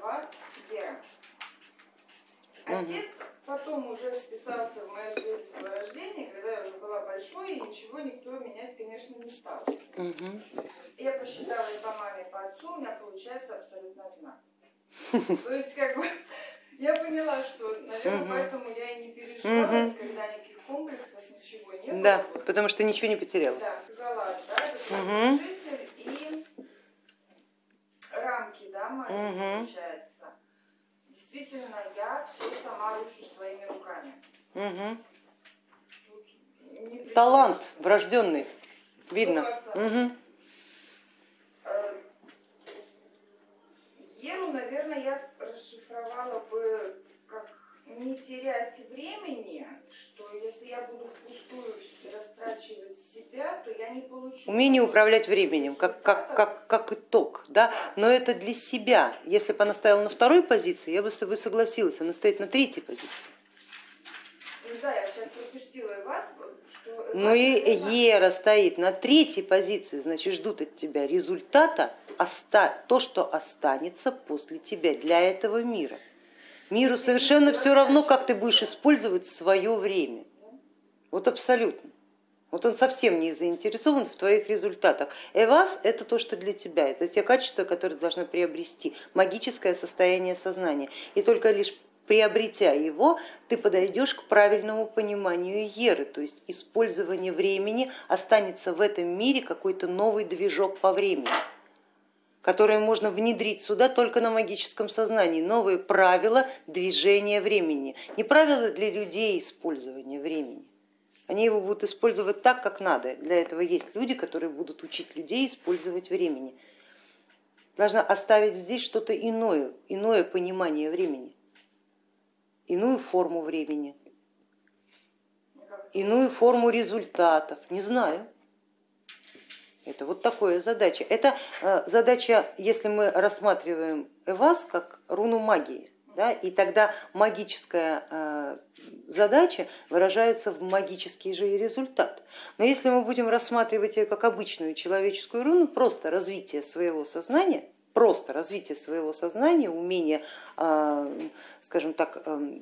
вас, Вера. Отец потом уже вписался в мое свидетельство о рождении, когда я уже была большой, и ничего никто менять, конечно, не стал. Мгм. Я посчитала и по маме, и по отцу, у меня получается абсолютно одинаково. То есть, как бы, я поняла, что, наверное, поэтому я и не переживала Мгм. никогда никаких комплексов, ничего не было. Да, потому что ничего не потеряла. Да, галат, да, это житель и рамки, да, мои, Мгм. получается. Действительно, я все сама рушу своими при- Талант врожденный, видно. Э, Еру, наверное, я расшифровала бы как не терять времени, что если я буду впустую растрачивать себя, то я не получу. Умение управлять временем, как, как, как, как итог, да, но это для себя. Если бы она стояла на второй позиции, я бы с тобой согласилась, она стоит на третьей позиции. Ну да, я сейчас пропустила и вас, Но и Ера стоит на третьей позиции, значит ждут от тебя результата, то, что останется после тебя для этого мира. Миру совершенно все равно, как ты будешь использовать свое время. Вот абсолютно. Вот он совсем не заинтересован в твоих результатах. Эвас это то, что для тебя, это те качества, которые ты должна приобрести, магическое состояние сознания. И только лишь приобретя его, ты подойдешь к правильному пониманию Еры, то есть использование времени останется в этом мире какой-то новый движок по времени которые можно внедрить сюда только на магическом сознании, новые правила движения времени, не правила для людей использования времени. Они его будут использовать так, как надо. Для этого есть люди, которые будут учить людей использовать времени. Должна оставить здесь что-то иное, иное понимание времени, иную форму времени, иную форму результатов. Не знаю. Это вот такая задача. Это э, задача, если мы рассматриваем Эвас как руну магии, да, и тогда магическая э, задача выражается в магический же и результат. Но если мы будем рассматривать ее как обычную человеческую руну, просто развитие своего сознания, просто развитие своего сознания, умение, э, скажем так, э,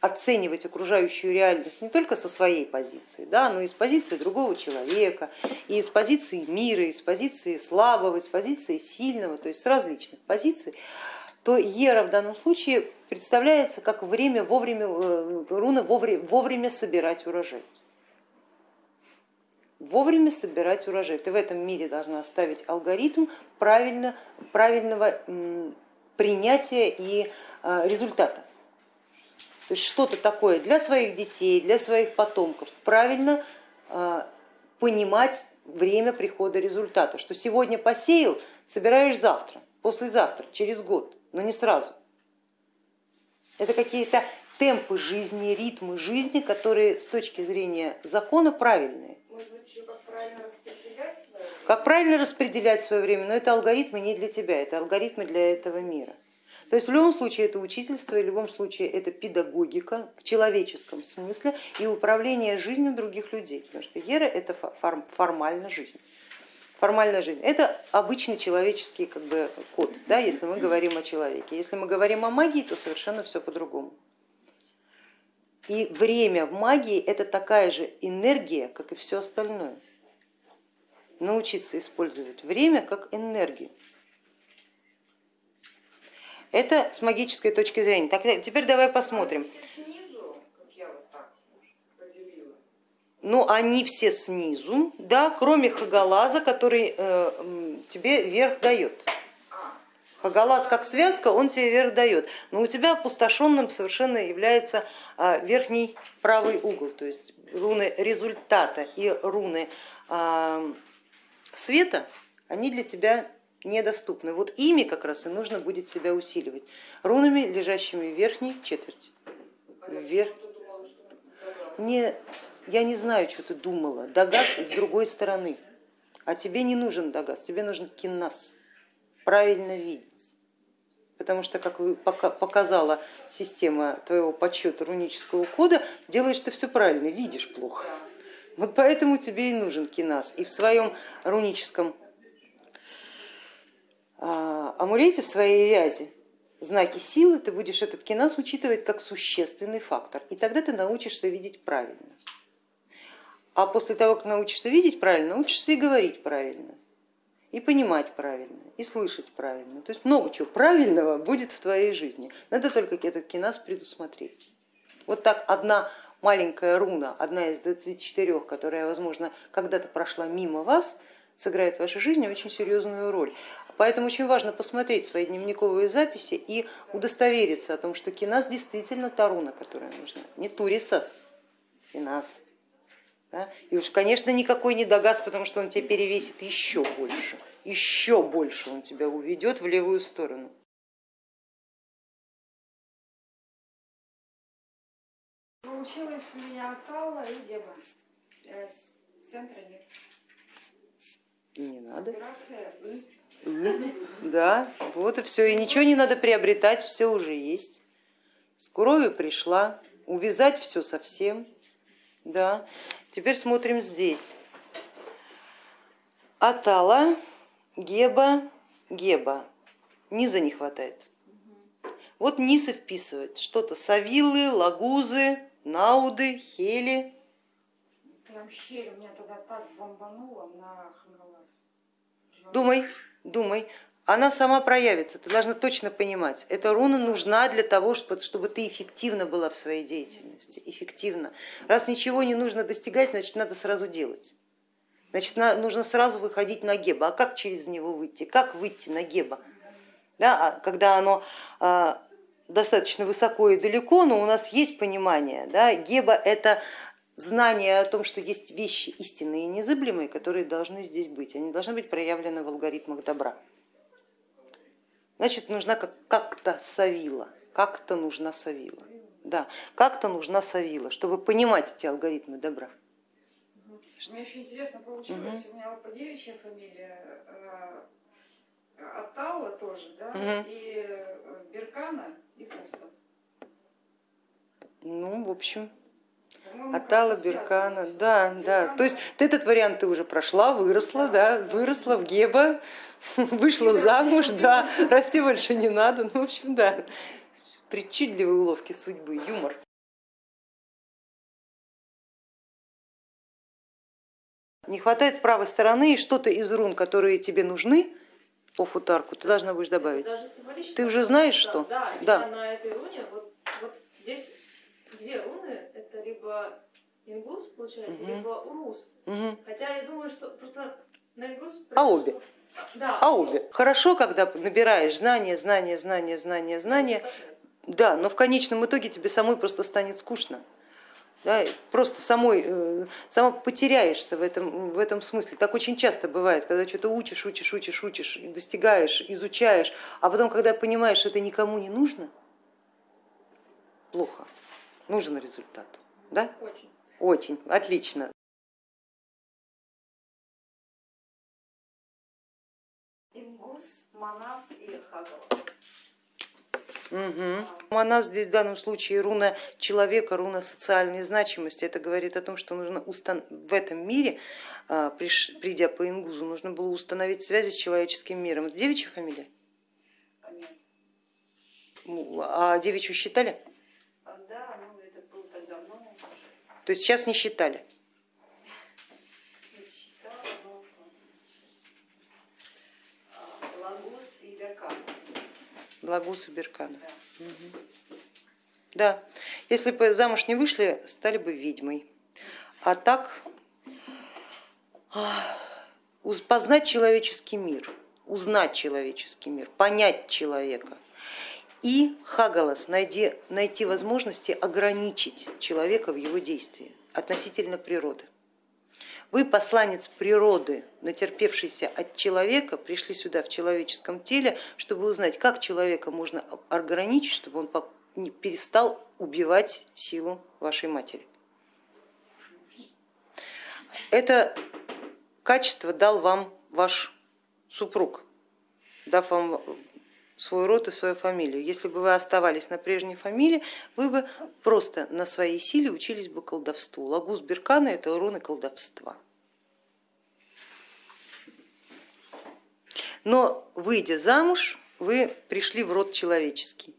оценивать окружающую реальность не только со своей позиции, да, но и с позиции другого человека, и с позиции мира, и с позиции слабого, и с позиции сильного, то есть с различных позиций, то Ера в данном случае представляется как время вовремя, э, руна вовремя, вовремя собирать урожай. Вовремя собирать урожай. Ты в этом мире должна оставить алгоритм правильно, правильного принятия и э, результата. То есть что-то такое для своих детей, для своих потомков, правильно э, понимать время прихода результата, что сегодня посеял, собираешь завтра, послезавтра, через год, но не сразу. Это какие-то темпы жизни, ритмы жизни, которые с точки зрения закона правильные. Может быть, еще как правильно распределять свое время? Как правильно распределять свое время, но это алгоритмы не для тебя, это алгоритмы для этого мира. То есть в любом случае это учительство, и в любом случае это педагогика в человеческом смысле и управление жизнью других людей, потому что Ера это фор- формально жизнь. Формальная жизнь это обычный человеческий как бы, код, да, если мы говорим о человеке. Если мы говорим о магии, то совершенно все по-другому. И время в магии это такая же энергия, как и все остальное. Научиться использовать время как энергию. Это с магической точки зрения. Так, теперь давай посмотрим. Поделила. Ну, они все снизу, да, кроме Хагалаза, который э, тебе верх дает. Хагалаз как связка, он тебе верх дает. Но у тебя опустошенным совершенно является а, верхний правый угол, то есть руны результата и руны а, света, они для тебя недоступны. Вот ими как раз и нужно будет себя усиливать. Рунами, лежащими в верхней четверти. Вверх. Не, я не знаю, что ты думала. Дагас с другой стороны. А тебе не нужен Дагас, тебе нужен кинас. Правильно видеть. Потому что, как вы- пока- показала система твоего подсчета рунического кода, делаешь ты все правильно, видишь плохо. Вот поэтому тебе и нужен кинас. И в своем руническом а, амулете, в своей вязи знаки силы, ты будешь этот киназ учитывать как существенный фактор, и тогда ты научишься видеть правильно. А после того, как научишься видеть правильно, научишься и говорить правильно, и понимать правильно, и слышать правильно. То есть много чего правильного будет в твоей жизни. Надо только этот киназ предусмотреть. Вот так одна маленькая руна, одна из 24, которая, возможно, когда-то прошла мимо вас, сыграет в вашей жизни очень серьезную роль. Поэтому очень важно посмотреть свои дневниковые записи и удостовериться о том, что кинас действительно та руна, которая нужна, не турисас, кинас. Да? И уж, конечно, никакой не догаз, потому что он тебя перевесит еще больше, еще больше он тебя уведет в левую сторону. Получилось у меня Аталла и Деба. Э, Центра нет. Не надо. Операция «И». Да, вот и все. И ничего не надо приобретать, все уже есть. С кровью пришла, увязать все совсем. Да. Теперь смотрим здесь. Атала, Геба, Геба. Низа не хватает. Вот низ и вписывать. Что-то Савилы, Лагузы, Науды, Хели. Прям щель у меня тогда так бомбануло на. Думай, думай. Она сама проявится, ты должна точно понимать. Эта руна нужна для того, чтобы ты эффективно была в своей деятельности. Эффективно. Раз ничего не нужно достигать, значит надо сразу делать. Значит, нужно сразу выходить на геба. А как через него выйти? Как выйти на геба? Да, а когда оно а, достаточно высоко и далеко, но у нас есть понимание. Да, геба это знание о том, что есть вещи истинные и незыблемые, которые должны здесь быть. Они должны быть проявлены в алгоритмах добра. Значит, нужна как-то савила, как-то нужна савила. Да, как-то нужна савила, чтобы понимать эти алгоритмы добра. Мне очень интересно получилось, у меня по девичья фамилия э, Атала тоже, да, Мгм. и э, Беркана, и Пуста. Ну, в общем, Атала, Беркана, да, да. То есть ты этот вариант ты уже прошла, выросла, да, выросла в Геба, вышла замуж, да, расти больше не надо. Ну, в общем, да, причудливые уловки судьбы, юмор. Не хватает правой стороны и что-то из рун, которые тебе нужны по футарку, ты должна будешь добавить. Ты уже знаешь, что? Да, Да. на этой руне, вот, вот здесь две руны, либо ингус, получается, Мгм. либо урус. Мгм. Хотя я думаю, что просто на ингус... А обе? Да. А обе. Хорошо, когда набираешь знания, знания, знания, знания, знания, да, но в конечном итоге тебе самой просто станет скучно. Да, просто самой, э, сама потеряешься в этом, в этом смысле. Так очень часто бывает, когда что-то учишь, учишь, учишь, учишь, достигаешь, изучаешь, а потом, когда понимаешь, что это никому не нужно, плохо, нужен результат. Да? Очень. Очень, отлично. Ингус, Манас и Хагалас. Угу. Она здесь в данном случае руна человека, руна социальной значимости. Это говорит о том, что нужно устан... в этом мире, а, приш- придя по ингузу, нужно было установить связи с человеческим миром. Это девичья фамилия? Ну, А девичью считали? А, Да, ну это было так давно, То есть сейчас не считали. Лагус и Беркана. Да. Да, если бы замуж не вышли, стали бы ведьмой. А так познать человеческий мир, узнать человеческий мир, понять человека. И Хагалас, найди, найти возможности ограничить человека в его действии относительно природы. Вы посланец природы, натерпевшийся от человека, пришли сюда в человеческом теле, чтобы узнать, как человека можно ограничить, чтобы он перестал убивать силу вашей матери. Это качество дал вам ваш супруг, дав вам свой род и свою фамилию. Если бы вы оставались на прежней фамилии, вы бы просто на своей силе учились бы колдовству. Лагус Беркана это руны колдовства. Но выйдя замуж, вы пришли в род человеческий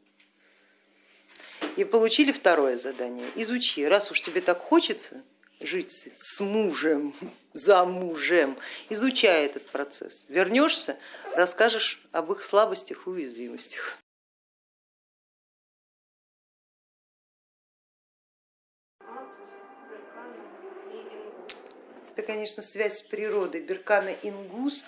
и получили второе задание. Изучи, раз уж тебе так хочется жить с мужем, за мужем, изучай этот процесс. Вернешься, расскажешь об их слабостях и уязвимостях. Это, конечно, связь с природой. Беркана Ингус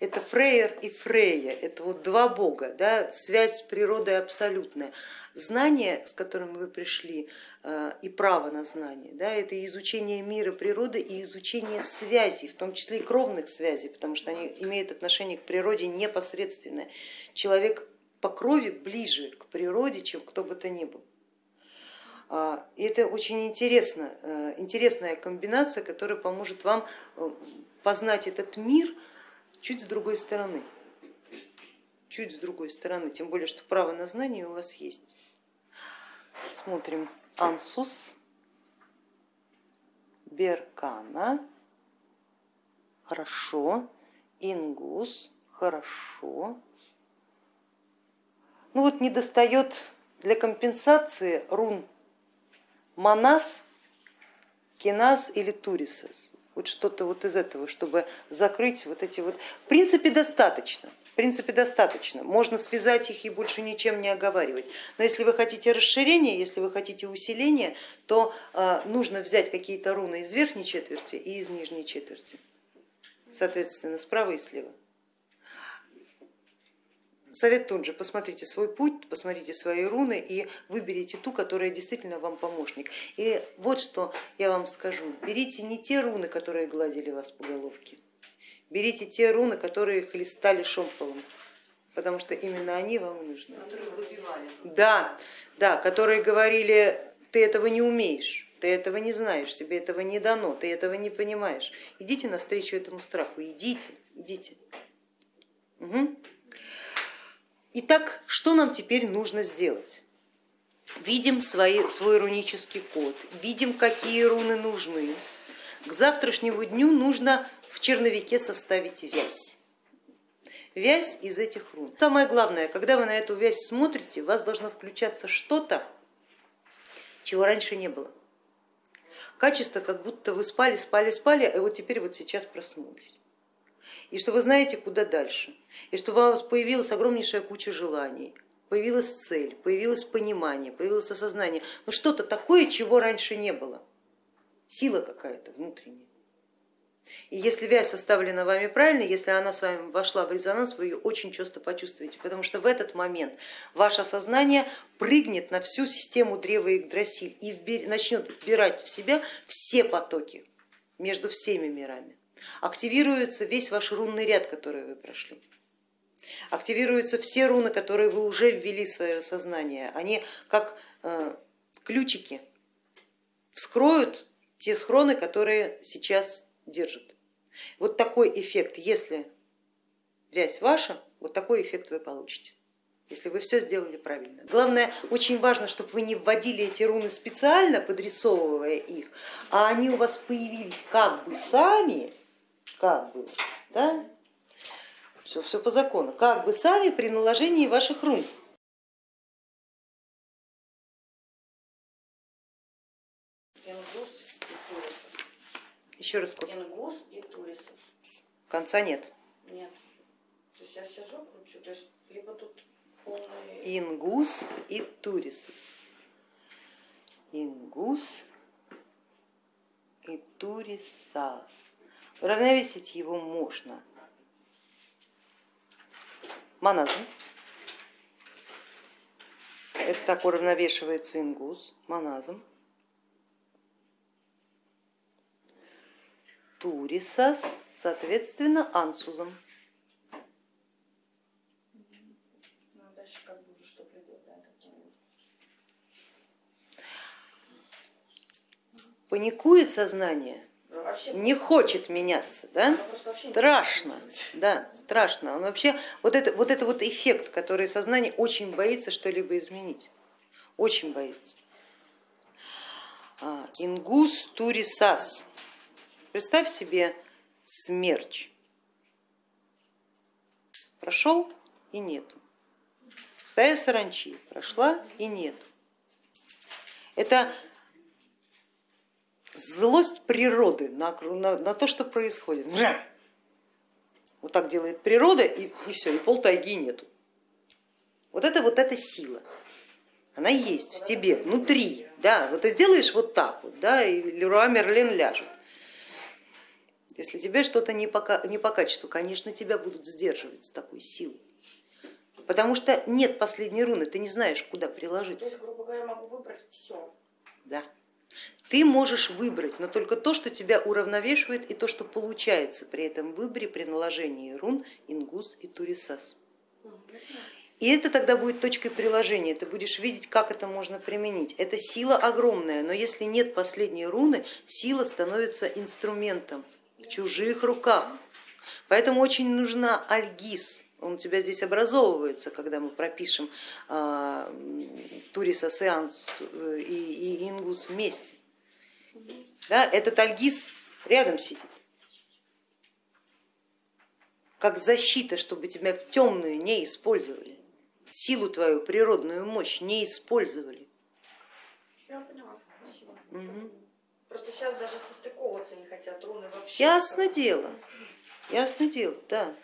это Фрейер и Фрея, это вот два бога, да, связь с природой абсолютная. Знание, с которым вы пришли, э, и право на знание, да, это изучение мира природы и изучение связей, в том числе и кровных связей, потому что они имеют отношение к природе непосредственное. Человек по крови ближе к природе, чем кто бы то ни был. А, и это очень интересно, э, интересная комбинация, которая поможет вам э, познать этот мир чуть с другой стороны. Чуть с другой стороны, тем более, что право на знание у вас есть. Смотрим. Ансус, Беркана, хорошо, Ингус, хорошо. Ну вот не достает для компенсации рун Манас, Кинас или Турисес вот что-то вот из этого, чтобы закрыть вот эти вот. В принципе, достаточно. В принципе, достаточно. Можно связать их и больше ничем не оговаривать. Но если вы хотите расширения, если вы хотите усиления, то э, нужно взять какие-то руны из верхней четверти и из нижней четверти. Соответственно, справа и слева. Совет тот же, посмотрите свой путь, посмотрите свои руны и выберите ту, которая действительно вам помощник. И вот что я вам скажу, берите не те руны, которые гладили вас по головке, берите те руны, которые хлестали шомполом, потому что именно они вам нужны. Да, да, которые говорили, ты этого не умеешь, ты этого не знаешь, тебе этого не дано, ты этого не понимаешь. Идите навстречу этому страху, идите, идите. Угу. Итак, что нам теперь нужно сделать? Видим свои, свой рунический код, видим, какие руны нужны. К завтрашнему дню нужно в черновике составить вязь. Вязь из этих рун. Самое главное, когда вы на эту вязь смотрите, у вас должно включаться что-то, чего раньше не было. Качество, как будто вы спали, спали, спали, а вот теперь вот сейчас проснулись и что вы знаете, куда дальше, и что у вас появилась огромнейшая куча желаний, появилась цель, появилось понимание, появилось осознание, но что-то такое, чего раньше не было, сила какая-то внутренняя. И если вязь составлена вами правильно, если она с вами вошла в резонанс, вы ее очень часто почувствуете, потому что в этот момент ваше сознание прыгнет на всю систему древа Игдрасиль и начнет вбирать в себя все потоки между всеми мирами активируется весь ваш рунный ряд, который вы прошли. Активируются все руны, которые вы уже ввели в свое сознание. Они как э, ключики вскроют те схроны, которые сейчас держат. Вот такой эффект, если вязь ваша, вот такой эффект вы получите если вы все сделали правильно. Главное, очень важно, чтобы вы не вводили эти руны специально, подрисовывая их, а они у вас появились как бы сами, как бы, да? Все, все по закону, как бы сами при наложении ваших рун. Еще раз код. Ингус и Турисов. Конца нет. Нет. То есть я сижу, кручу, то есть либо тут полный... Ингус и Турисов. Ингус и Турисас. Уравновесить его можно моназм. Это так уравновешивается ингус, моназм. Турисас, соответственно, ансузом. Ну, а. Паникует сознание, не хочет меняться, да? Страшно, да, страшно. Он вообще вот это вот это вот эффект, который сознание очень боится что-либо изменить, очень боится. А, Ингус турисас. Представь себе смерч. Прошел и нету. стая саранчи прошла и нет. Это злость природы на, на, на то, что происходит. Мжа! Вот так делает природа и, и все, и пол тайги нету. Вот это вот эта сила. Она есть в тебе, внутри. Да, вот ты сделаешь вот так вот, да, и Леруа Мерлен ляжет. Если тебе что-то не по, не по качеству, конечно, тебя будут сдерживать с такой силой. Потому что нет последней руны, ты не знаешь, куда приложить. То есть, грубо говоря, я могу выбрать все. Да. Ты можешь выбрать, но только то, что тебя уравновешивает и то, что получается при этом выборе, при наложении рун Ингус и Турисас. И это тогда будет точкой приложения, ты будешь видеть, как это можно применить. Это сила огромная, но если нет последней руны, сила становится инструментом в чужих руках. Поэтому очень нужна альгиз, он у тебя здесь образовывается, когда мы пропишем а, Турисас и, Ансус, э, и, и Ингус вместе. Да, этот альгиз рядом сидит как защита, чтобы тебя в темную не использовали, силу твою, природную мощь не использовали. Я поняла. Спасибо. Просто сейчас даже состыковываться не хотят руны вообще. Ясно дело, ясно дело, да.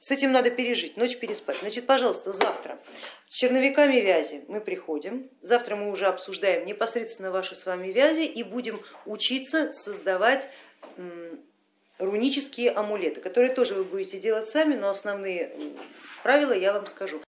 С этим надо пережить, ночь переспать. Значит, пожалуйста, завтра с черновиками вязи мы приходим. Завтра мы уже обсуждаем непосредственно ваши с вами вязи и будем учиться создавать рунические амулеты, которые тоже вы будете делать сами, но основные правила я вам скажу.